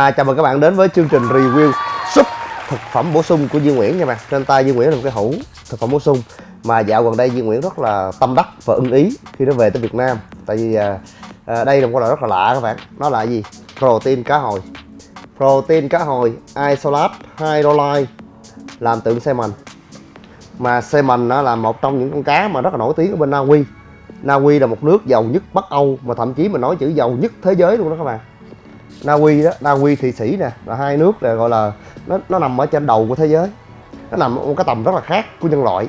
À, chào mừng các bạn đến với chương trình review súp thực phẩm bổ sung của Duy Nguyễn nha bạn. Trên tay Duy Nguyễn là một cái hũ thực phẩm bổ sung mà dạo gần đây Duy Nguyễn rất là tâm đắc và ưng ý khi nó về tới Việt Nam. Tại vì à, à, đây là một loại rất là lạ các bạn. Nó là gì? Protein cá hồi. Protein cá hồi isolate hydrolyte làm từ salmon. Mà salmon nó là một trong những con cá mà rất là nổi tiếng ở bên Na Uy. Na Uy là một nước giàu nhất Bắc Âu mà thậm chí mình nói chữ giàu nhất thế giới luôn đó các bạn. Na Uy đó, Na Uy Thụy Sĩ nè là hai nước là gọi là nó nó nằm ở trên đầu của thế giới. Nó nằm ở một cái tầm rất là khác của nhân loại.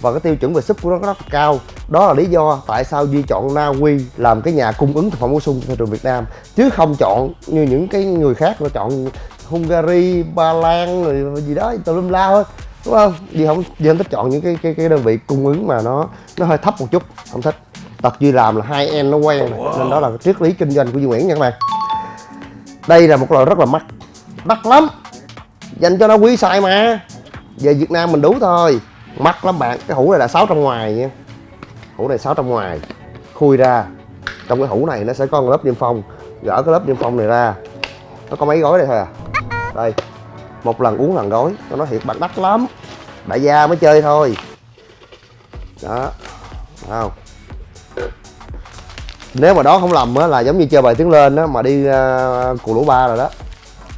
Và cái tiêu chuẩn về súp của nó rất là cao. Đó là lý do tại sao Duy chọn Na Uy làm cái nhà cung ứng thực phẩm bổ sung cho thị trường Việt Nam. Chứ không chọn như những cái người khác nó chọn Hungary, Ba Lan rồi gì đó tùm lum la thôi đúng không? Duy không Duy không thích chọn những cái cái cái đơn vị cung ứng mà nó nó hơi thấp một chút không thích. Tật Duy làm là hai em nó quen wow. nên đó là triết lý kinh doanh của Duy Nguyễn nha các bạn đây là một loại rất là mắc. Mắc lắm. Dành cho nó quý sai mà. Về Việt Nam mình đủ thôi. Mắc lắm bạn. Cái hũ này là 600 ngoài nha. Hũ này 600 ngoài. Khui ra. Trong cái hũ này nó sẽ có một lớp niêm phong. Gỡ cái lớp niêm phong này ra. Nó có mấy gói đây thôi à. Đây. Một lần uống lần gói. Nó nói thiệt bạn đắt lắm. Đại gia mới chơi thôi. Đó. Không? Nếu mà đó không lầm á là giống như chơi bài tiếng lên á mà đi uh, cù lũ ba rồi đó.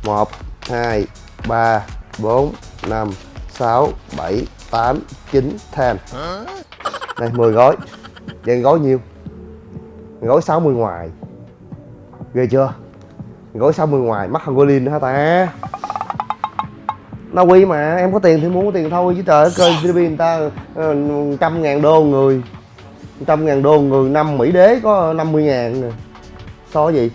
Một hai ba bốn năm sáu bảy tám chín ten đây 10 gói. Vậy gói nhiêu? Gói 60 ngoài. Ghê chưa? Gói 60 ngoài mắc hơn golin nữa hả ta? Na Uy mà em có tiền thì muốn có tiền thôi chứ trời ơi cơ GDP người ta ờ, trăm ngàn đô người trăm ngàn đô người năm Mỹ đế có 50 ngàn nè. So với gì?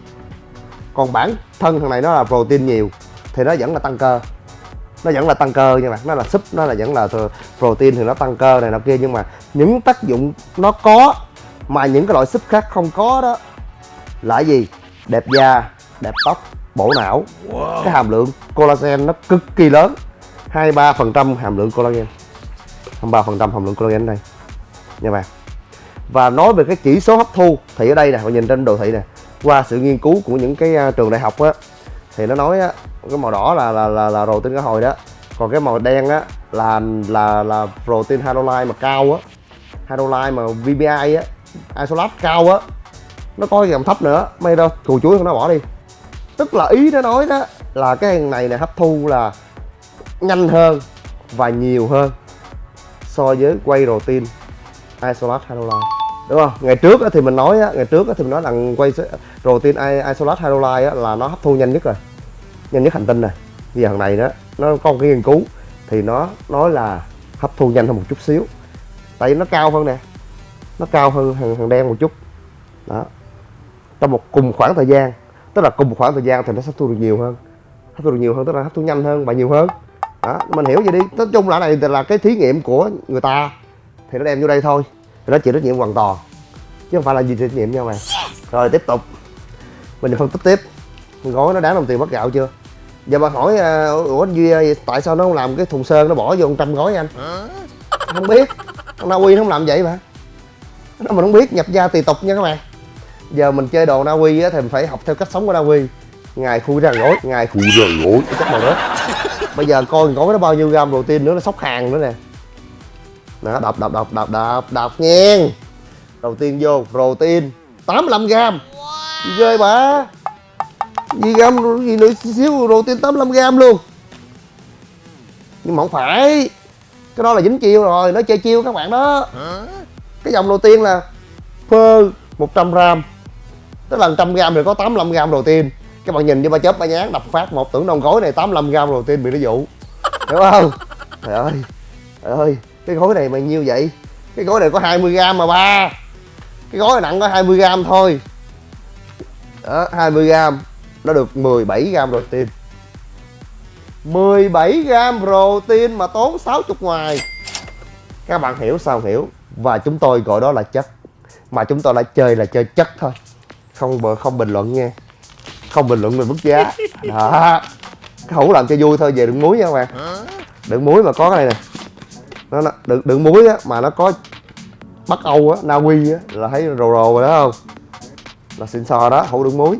Còn bản thân thằng này nó là protein nhiều thì nó vẫn là tăng cơ. Nó vẫn là tăng cơ nha bạn. Nó là súp nó là vẫn là protein thì nó tăng cơ này nọ kia nhưng mà những tác dụng nó có mà những cái loại súp khác không có đó là gì? Đẹp da đẹp tóc bổ não wow. cái hàm lượng collagen nó cực kỳ lớn. 23 phần trăm hàm lượng collagen. 23 phần trăm hàm lượng collagen đây. Nha bạn và nói về cái chỉ số hấp thu thì ở đây nè bạn nhìn trên đồ thị nè qua sự nghiên cứu của những cái à, trường đại học á thì nó nói á cái màu đỏ là là là, là protein cá hồi đó. Còn cái màu đen á là là là protein hydrolyte mà cao á hydrolyte mà VBI á isolate cao á. Nó có cái dòng thấp nữa may đâu cù chuối không nó bỏ đi. Tức là ý nó nói đó là cái này này hấp thu là nhanh hơn và nhiều hơn so với quay protein isolate hydrolyte đúng không? Ngày trước thì mình nói ngày trước thì mình nói rằng quay protein isolate hydrolyte là nó hấp thu nhanh nhất rồi nhanh nhất hành tinh này bây giờ thằng này đó nó có một cái nghiên cứu thì nó nói là hấp thu nhanh hơn một chút xíu. Tại vì nó cao hơn nè nó cao hơn thằng, thằng đen một chút. Đó. Trong một cùng khoảng thời gian tức là cùng một khoảng thời gian thì nó hấp thu được nhiều hơn. Hấp thu được nhiều hơn tức là hấp thu nhanh hơn và nhiều hơn. Đó mình hiểu vậy đi. Nói chung là này là cái thí nghiệm của người ta thì nó đem vô đây thôi thì nó chịu trách nhiệm hoàn toàn chứ không phải là gì trách nhiệm nhau mà rồi tiếp tục. Mình phân tích tiếp. Gói nó đáng đồng tiền bắt gạo chưa? Giờ bà hỏi uh, ủa anh duy tại sao nó không làm cái thùng sơn nó bỏ vô trăm gói anh? Không biết. Na uy nó không làm vậy mà. Nó mình không biết nhập gia tùy tục nha các bạn. Giờ mình chơi đồ na uy á thì mình phải học theo cách sống của na uy. Ngày khui ra gói ngày khui ra gói chắc màu đó bây giờ coi gói nó bao nhiêu gram đầu tiên nữa nó sóc hàng nữa nè đó đọc đọc đọc đọc đọc đọc nghe đầu tiên vô protein 85 gram wow. ghê bà. Gì gram gì nữa xíu protein 85 gram luôn. Nhưng mà không phải. Cái đó là dính chiêu rồi nó chơi chiêu các bạn đó. Cái dòng đầu tiên là phơ 100 gram. Tức là 100 gram thì có 85 gram đầu tiên các bạn nhìn như ba chớp ba nhán đập phát một tưởng đồng gói này 85 gram đầu tiên bị nó dụ. Hiểu không? Trời ơi trời ơi cái gói này bao nhiêu vậy? Cái gói này có 20 gram mà ba. Cái gói này nặng có 20 gram thôi. Đó 20 gram nó được 17 gram protein. 17 gram protein mà tốn 60 ngoài. Các bạn hiểu sao hiểu? Và chúng tôi gọi đó là chất. Mà chúng tôi đã chơi là chơi chất thôi. Không không bình luận nha không bình luận về mức giá. Đó. Hũ làm cho vui thôi về đựng muối nha các bạn. Đựng muối mà có cái này nè nó, nó đựng, đựng muối á mà nó có bắc âu á na uy á là thấy rồ rồ rồi đó không? Là xịn sò đó hũ đựng muối.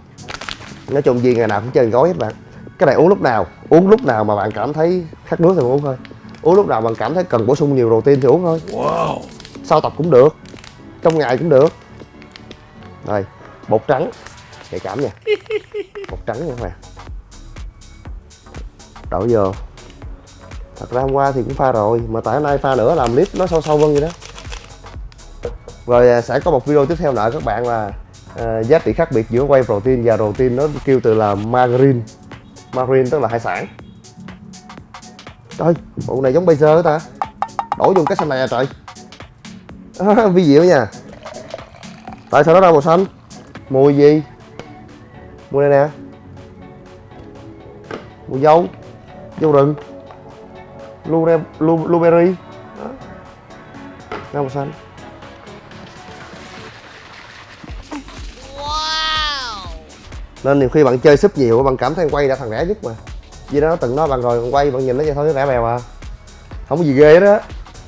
Nói chung gì ngày nào cũng chơi gói hết bạn. Cái này uống lúc nào uống lúc nào mà bạn cảm thấy khát nước thì uống thôi. Uống lúc nào bạn cảm thấy cần bổ sung nhiều protein thì uống thôi. Wow. sau tập cũng được trong ngày cũng được. Đây bột trắng nhạy cảm nha. Bột trắng nha các bạn. Đổ vô thật ra hôm qua thì cũng pha rồi mà tại hôm nay pha nữa làm clip nó sâu sâu hơn vậy đó. Rồi à, sẽ có một video tiếp theo nữa các bạn là uh, giá trị khác biệt giữa whey protein và protein nó kêu từ là margarine. Margarine tức là hải sản. Trời bộ này giống bây giờ ta. Đổ dùng cái xanh này à trời. À, vi diệu nha. Tại sao nó ra màu xanh? Mùi gì? Mùi này nè. Mùi dâu. Dâu rừng blueberry blue, blueberry. Đó. ra màu xanh nên nhiều khi bạn chơi súp nhiều bạn cảm thấy quay đã thằng rẻ nhất mà. Vì đó nó từng nói bạn rồi bạn quay bạn nhìn nó vậy thôi rẻ bèo à. Không có gì ghê đó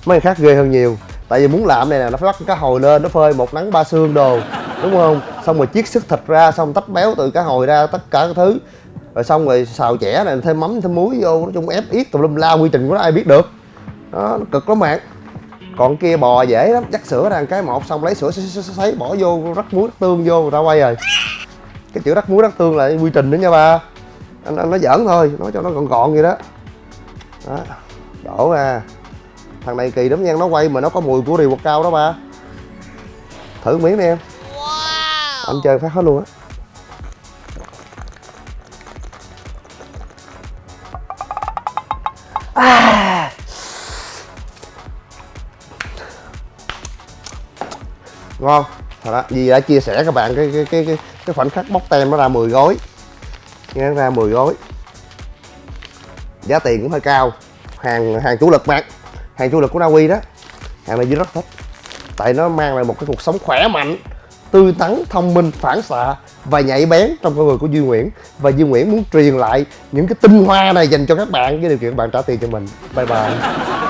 mấy người khác ghê hơn nhiều. Tại vì muốn làm này nè nó phải bắt cá hồi lên nó phơi một nắng ba xương đồ. Đúng không? Xong rồi chiết xuất thịt ra xong tách béo từ cá hồi ra tất cả các thứ rồi xong rồi xào chẻ này thêm mắm thêm muối vô nói chung ép yết tùm lum la quy trình của nó ai biết được. Đó nó cực lắm bạn. Còn kia bò dễ lắm chắc sữa ra cái một xong lấy sữa sấy, bỏ vô rắc muối rắc tương vô ra quay rồi. Cái chữ rắc muối rắc tương là quy trình nữa nha ba. Anh, anh nói giỡn thôi nói cho nó gọn gọn vậy đó. Đó đổ ra. Thằng này kỳ lắm nha nó quay mà nó có mùi của rìu bột cao đó ba. Thử miếng đi em. Anh chơi phát hết luôn á. Ngon. Thật đó vì đã chia sẻ các bạn cái cái cái cái, cái khoảnh khắc bóc tem nó ra 10 gói. Nghe ra 10 gói. Giá tiền cũng hơi cao. Hàng hàng chủ lực bạn. Hàng chủ lực của Na Uy đó. Hàng này Duy rất thích. Tại nó mang lại một cái cuộc sống khỏe mạnh tươi tắn thông minh phản xạ và nhạy bén trong con người của Duy Nguyễn. Và Duy Nguyễn muốn truyền lại những cái tinh hoa này dành cho các bạn với điều kiện bạn trả tiền cho mình. Bye bye.